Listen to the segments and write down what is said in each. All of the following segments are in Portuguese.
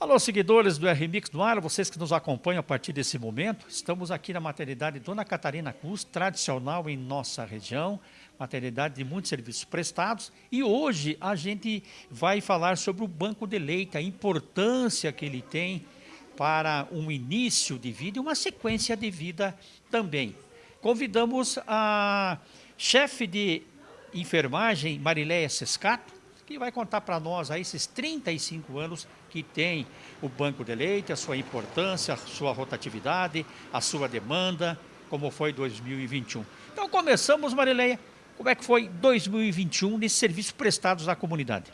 Alô, seguidores do RMix do Ar, vocês que nos acompanham a partir desse momento, estamos aqui na maternidade Dona Catarina Cruz, tradicional em nossa região, maternidade de muitos serviços prestados, e hoje a gente vai falar sobre o Banco de Leite, a importância que ele tem para um início de vida e uma sequência de vida também. Convidamos a chefe de enfermagem, Marileia Sescato, que vai contar para nós aí esses 35 anos que tem o banco de leite, a sua importância, a sua rotatividade, a sua demanda, como foi 2021. Então começamos, Marileia, como é que foi 2021 nesses serviços prestados à comunidade?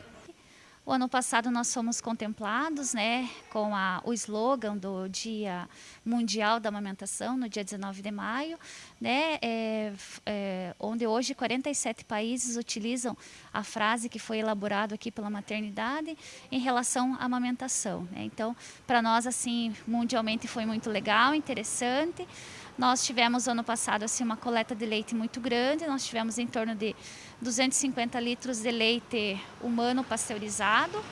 O ano passado nós fomos contemplados né, com a, o slogan do Dia Mundial da Amamentação, no dia 19 de maio, né, é, é, onde hoje 47 países utilizam a frase que foi elaborada aqui pela maternidade em relação à amamentação. Né. Então, para nós, assim, mundialmente foi muito legal, interessante. Nós tivemos ano passado assim uma coleta de leite muito grande, nós tivemos em torno de 250 litros de leite humano pasteurizado.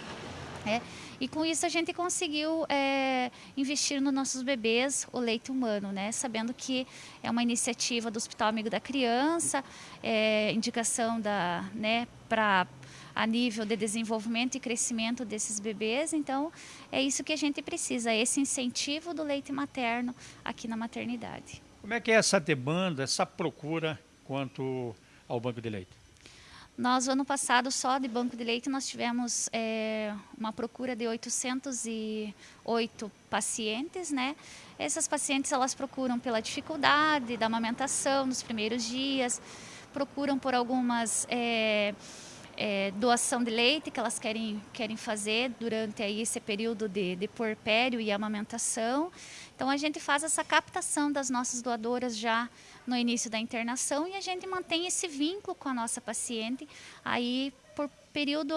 É, e com isso a gente conseguiu é, investir nos nossos bebês o leite humano, né? Sabendo que é uma iniciativa do Hospital Amigo da Criança, é, indicação da, né, para a nível de desenvolvimento e crescimento desses bebês. Então, é isso que a gente precisa, esse incentivo do leite materno aqui na maternidade. Como é que é essa demanda, essa procura quanto ao banco de leite? Nós, ano passado, só de banco de leite, nós tivemos é, uma procura de 808 pacientes, né? Essas pacientes, elas procuram pela dificuldade da amamentação nos primeiros dias, procuram por algumas... É, é, doação de leite que elas querem, querem fazer durante aí esse período de, de porpério e amamentação. Então a gente faz essa captação das nossas doadoras já no início da internação e a gente mantém esse vínculo com a nossa paciente aí por período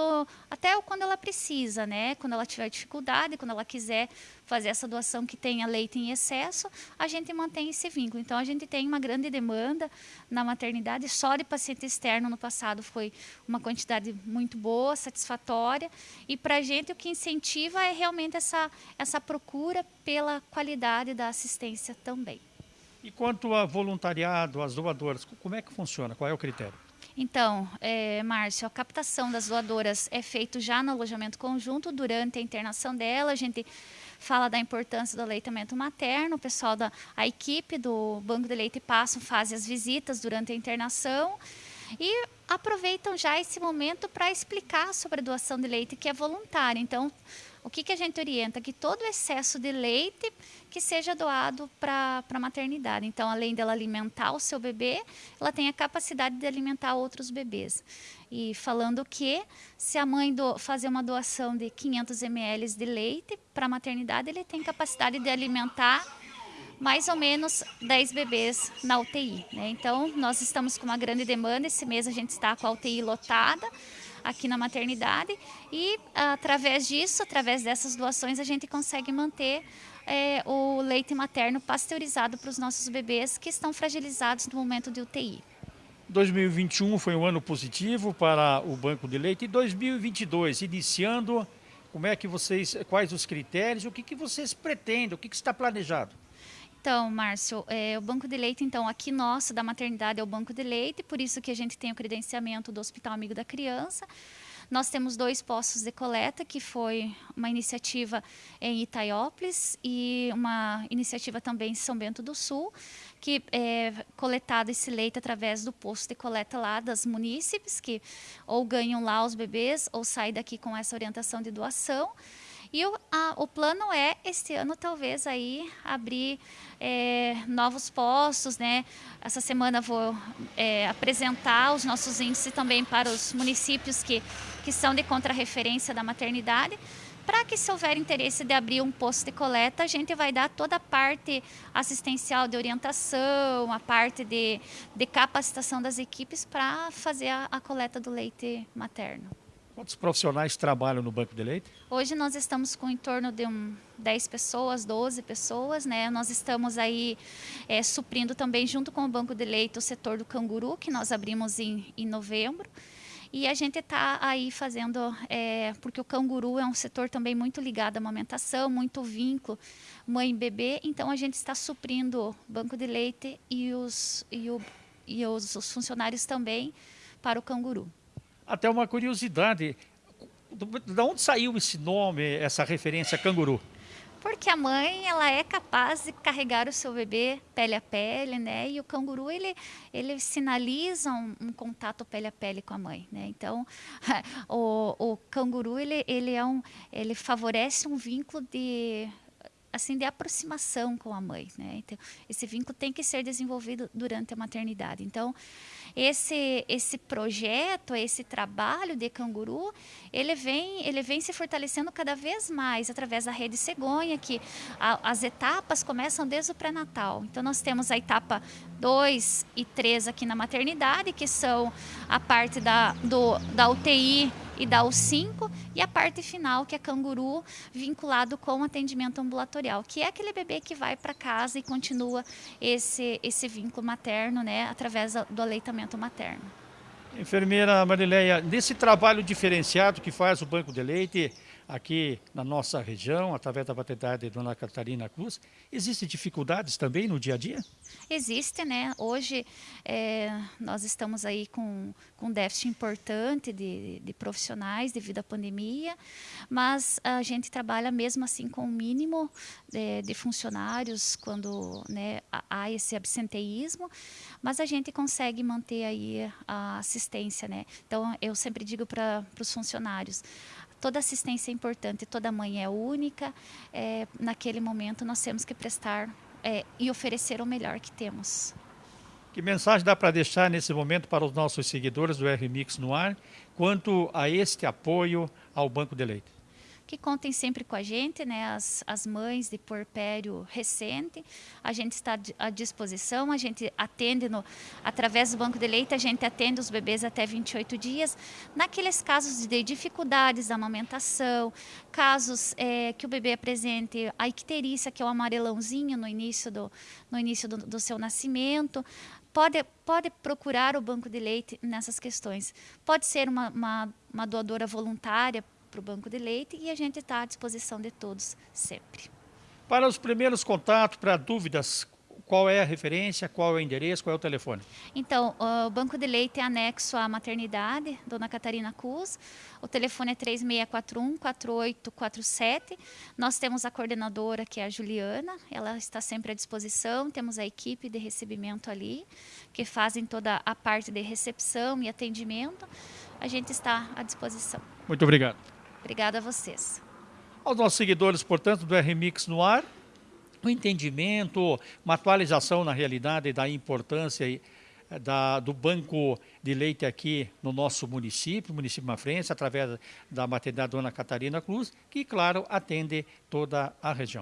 até quando ela precisa, né? Quando ela tiver dificuldade, quando ela quiser fazer essa doação que tenha leite em excesso, a gente mantém esse vínculo. Então a gente tem uma grande demanda na maternidade, só de paciente externo no passado foi uma quantidade muito boa, satisfatória, e para a gente o que incentiva é realmente essa essa procura pela qualidade da assistência também. E quanto a voluntariado, as doadoras, como é que funciona? Qual é o critério? Então, é, Márcio, a captação das doadoras é feito já no alojamento conjunto, durante a internação dela, a gente fala da importância do aleitamento materno, o pessoal da a equipe do Banco de Leite passa, faz as visitas durante a internação e aproveitam já esse momento para explicar sobre a doação de leite que é voluntária. Então, o que, que a gente orienta? Que todo excesso de leite que seja doado para a maternidade. Então, além dela alimentar o seu bebê, ela tem a capacidade de alimentar outros bebês. E falando que se a mãe do, fazer uma doação de 500 ml de leite para a maternidade, ele tem capacidade de alimentar mais ou menos 10 bebês na UTI. Né? Então, nós estamos com uma grande demanda. Esse mês a gente está com a UTI lotada aqui na maternidade. E através disso, através dessas doações, a gente consegue manter é, o leite materno pasteurizado para os nossos bebês que estão fragilizados no momento de UTI. 2021 foi um ano positivo para o banco de leite. E 2022 iniciando como é que vocês quais os critérios o que que vocês pretendem o que, que está planejado então, Márcio, é, o banco de leite, então, aqui nosso da maternidade é o banco de leite, por isso que a gente tem o credenciamento do Hospital Amigo da Criança. Nós temos dois postos de coleta, que foi uma iniciativa em Itaiópolis e uma iniciativa também em São Bento do Sul, que é coletado esse leite através do posto de coleta lá das munícipes, que ou ganham lá os bebês ou saem daqui com essa orientação de doação. E o, a, o plano é, este ano, talvez aí abrir é, novos postos, né? Essa semana vou é, apresentar os nossos índices também para os municípios que, que são de contrarreferência da maternidade, para que se houver interesse de abrir um posto de coleta, a gente vai dar toda a parte assistencial de orientação, a parte de, de capacitação das equipes para fazer a, a coleta do leite materno. Quantos profissionais trabalham no banco de leite? Hoje nós estamos com em torno de um 10 pessoas, 12 pessoas, né? Nós estamos aí é, suprindo também junto com o banco de leite o setor do canguru, que nós abrimos em, em novembro. E a gente está aí fazendo, é, porque o canguru é um setor também muito ligado à amamentação, muito vínculo mãe-bebê, então a gente está suprindo o banco de leite e os, e, o, e os, os funcionários também para o canguru. Até uma curiosidade, de onde saiu esse nome, essa referência canguru? Porque a mãe, ela é capaz de carregar o seu bebê pele a pele, né? E o canguru, ele, ele sinaliza um, um contato pele a pele com a mãe, né? Então, o, o canguru, ele, ele, é um, ele favorece um vínculo de assim de aproximação com a mãe, né? Então, esse vínculo tem que ser desenvolvido durante a maternidade. Então, esse esse projeto, esse trabalho de canguru, ele vem ele vem se fortalecendo cada vez mais através da rede cegonha, que a, as etapas começam desde o pré-natal. Então, nós temos a etapa 2 e 3 aqui na maternidade, que são a parte da, do, da UTI e da U5, e a parte final, que é canguru, vinculado com atendimento ambulatorial, que é aquele bebê que vai para casa e continua esse, esse vínculo materno, né, através do aleitamento materno. Enfermeira Marileia, nesse trabalho diferenciado que faz o Banco de Leite, aqui na nossa região, através da maternidade Dona Catarina Cruz. Existem dificuldades também no dia a dia? Existe, né? Hoje é, nós estamos aí com, com um déficit importante de, de profissionais devido à pandemia, mas a gente trabalha mesmo assim com o mínimo de, de funcionários quando né, há esse absenteísmo, mas a gente consegue manter aí a assistência, né? Então eu sempre digo para os funcionários, toda assistência é importante, toda mãe é única. É, naquele momento nós temos que prestar é, e oferecer o melhor que temos. Que mensagem dá para deixar nesse momento para os nossos seguidores do RMix no ar quanto a este apoio ao Banco de Leite? Que contem sempre com a gente, né? As, as mães de porpério recente, a gente está à disposição, a gente atende no, através do banco de leite, a gente atende os bebês até 28 dias. Naqueles casos de dificuldades da amamentação, casos é, que o bebê apresente a icterícia, que é o amarelãozinho no início do, no início do, do seu nascimento, pode, pode procurar o banco de leite nessas questões. Pode ser uma, uma, uma doadora voluntária, para o banco de leite e a gente está à disposição de todos sempre. Para os primeiros contatos, para dúvidas, qual é a referência, qual é o endereço, qual é o telefone? Então, o Banco de Leite é anexo à maternidade, Dona Catarina Cus. O telefone é 3641-4847. Nós temos a coordenadora, que é a Juliana, ela está sempre à disposição. Temos a equipe de recebimento ali, que fazem toda a parte de recepção e atendimento. A gente está à disposição. Muito obrigado. Obrigada a vocês. Aos nossos seguidores, portanto, do RMix no ar, o entendimento, uma atualização na realidade da importância eh, da, do banco de leite aqui no nosso município, município Mafrense, através da maternidade Dona Catarina Cruz, que, claro, atende toda a região.